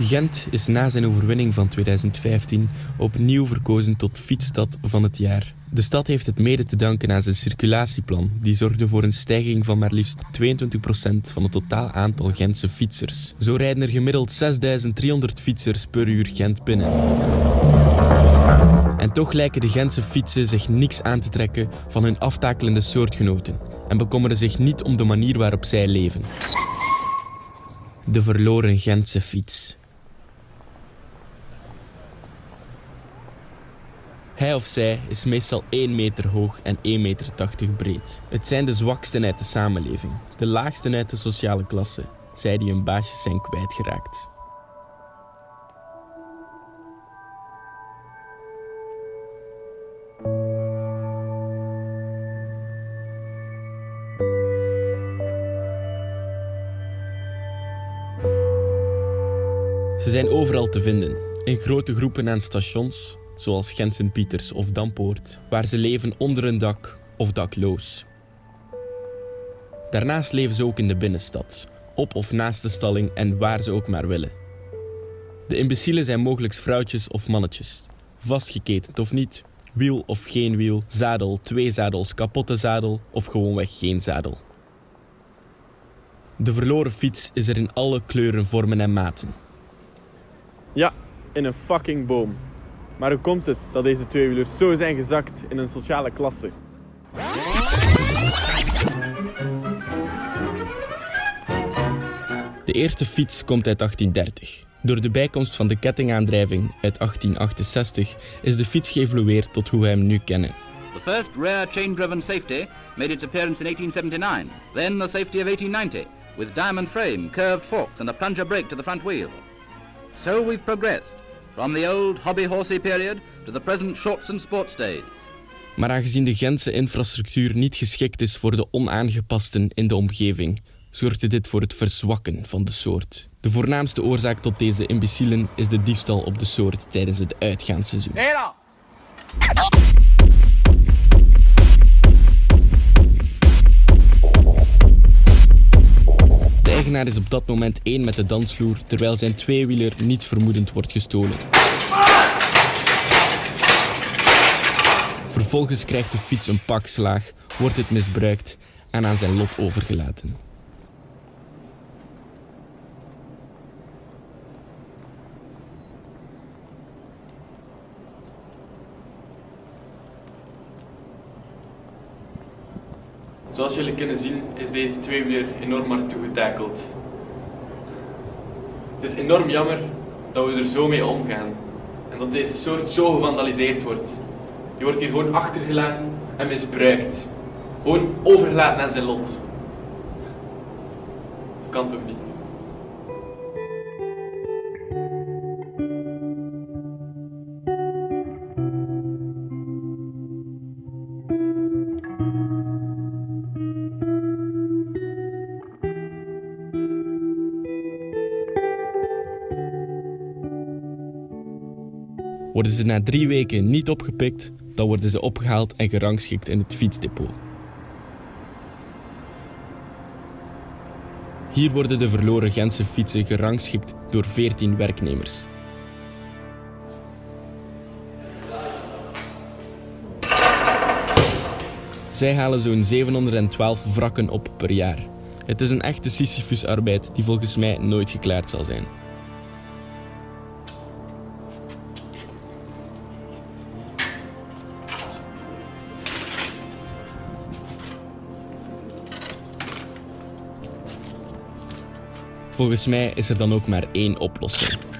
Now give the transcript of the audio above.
Gent is na zijn overwinning van 2015 opnieuw verkozen tot fietsstad van het jaar. De stad heeft het mede te danken aan zijn circulatieplan, die zorgde voor een stijging van maar liefst 22% van het totaal aantal Gentse fietsers. Zo rijden er gemiddeld 6300 fietsers per uur Gent binnen. En toch lijken de Gentse fietsen zich niks aan te trekken van hun aftakelende soortgenoten en bekommeren zich niet om de manier waarop zij leven. De verloren Gentse fiets. Hij of zij is meestal 1 meter hoog en 1,80 meter breed. Het zijn de zwaksten uit de samenleving, de laagsten uit de sociale klasse, zij die hun baasjes zijn kwijtgeraakt. Ze zijn overal te vinden, in grote groepen aan stations, zoals Gent-Sint-Pieters of Dampoort, waar ze leven onder een dak of dakloos. Daarnaast leven ze ook in de binnenstad, op of naast de stalling en waar ze ook maar willen. De imbecielen zijn mogelijk vrouwtjes of mannetjes, vastgeketend of niet, wiel of geen wiel, zadel, twee zadels, kapotte zadel of gewoonweg geen zadel. De verloren fiets is er in alle kleuren, vormen en maten. Ja, in een fucking boom. Maar hoe komt het dat deze tweewielers zo zijn gezakt in een sociale klasse? De eerste fiets komt uit 1830. Door de bijkomst van de kettingaandrijving uit 1868 is de fiets geëvolueerd tot hoe wij hem nu kennen. The first rare chain-driven safety made its appearance in 1879, then the safety of 1890, with diamond frame, curved forks and a plunger brake to the front wheel. So we've progressed, from the old hobby-horsey period to the present shorts and sports days. Maar aangezien de Gentse infrastructuur niet geschikt is voor de onaangepasten in de omgeving, zorgde dit voor het verzwakken van de soort. De voornaamste oorzaak tot deze imbecielen is de diefstal op de soort tijdens het uitgaansseizoen. Eigenaar is op dat moment één met de dansvloer, terwijl zijn tweewieler niet vermoedend wordt gestolen. Vervolgens krijgt de fiets een pak slaag, wordt het misbruikt en aan zijn lot overgelaten. Zoals jullie kunnen zien is deze tweewieler enorm hard toegetakeld. Het is enorm jammer dat we er zo mee omgaan. En dat deze soort zo gevandaliseerd wordt. Die wordt hier gewoon achtergelaten en misbruikt. Gewoon overgelaten aan zijn lot. Kan toch niet? Worden ze na drie weken niet opgepikt, dan worden ze opgehaald en gerangschikt in het fietsdepot. Hier worden de verloren Gentse fietsen gerangschikt door 14 werknemers. Zij halen zo'n 712 wrakken op per jaar. Het is een echte Sisyphus-arbeid die volgens mij nooit geklaard zal zijn. Volgens mij is er dan ook maar één oplossing.